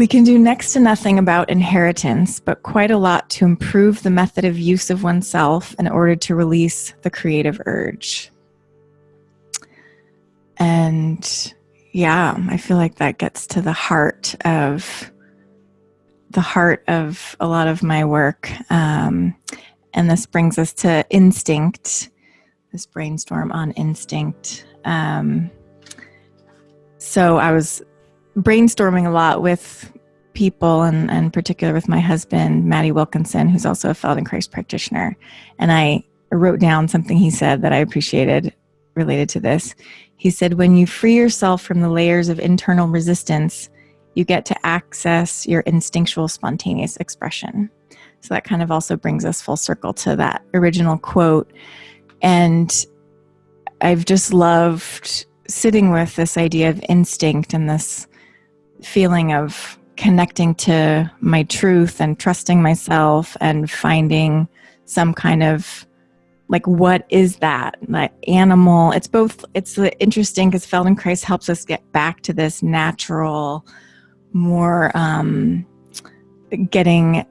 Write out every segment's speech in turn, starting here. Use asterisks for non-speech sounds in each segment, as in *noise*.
We can do next to nothing about inheritance, but quite a lot to improve the method of use of oneself in order to release the creative urge. And yeah, I feel like that gets to the heart of the heart of a lot of my work. Um, and this brings us to instinct, this brainstorm on instinct. Um, so I was brainstorming a lot with people and, and particular with my husband, Matty Wilkinson, who's also a Feldenkrais practitioner. And I wrote down something he said that I appreciated related to this. He said, when you free yourself from the layers of internal resistance, you get to access your instinctual spontaneous expression. So that kind of also brings us full circle to that original quote. And I've just loved sitting with this idea of instinct and this feeling of connecting to my truth and trusting myself and finding some kind of like what is that? Like animal it's both it's interesting because feldenkrais helps us get back to this natural more um, getting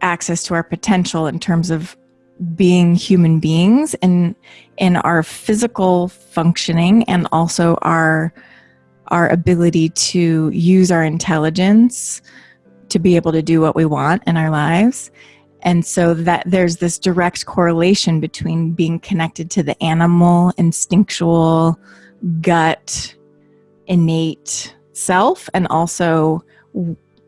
access to our potential in terms of being human beings and in our physical functioning and also our our ability to use our intelligence to be able to do what we want in our lives. And so that there's this direct correlation between being connected to the animal, instinctual, gut, innate self, and also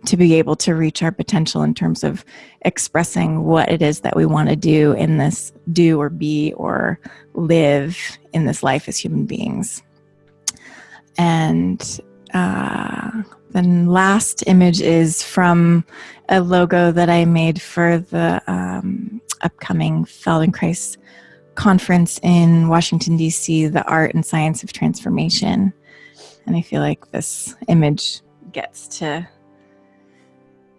to be able to reach our potential in terms of expressing what it is that we want to do in this do or be or live in this life as human beings. And uh, last image is from a logo that I made for the um, upcoming Feldenkrais conference in Washington, D.C., The Art and Science of Transformation. And I feel like this image gets to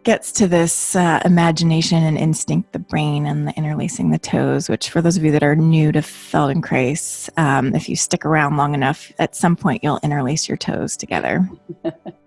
gets to this uh, imagination and instinct, the brain and the interlacing the toes, which for those of you that are new to Feldenkrais, um, if you stick around long enough, at some point you'll interlace your toes together. *laughs*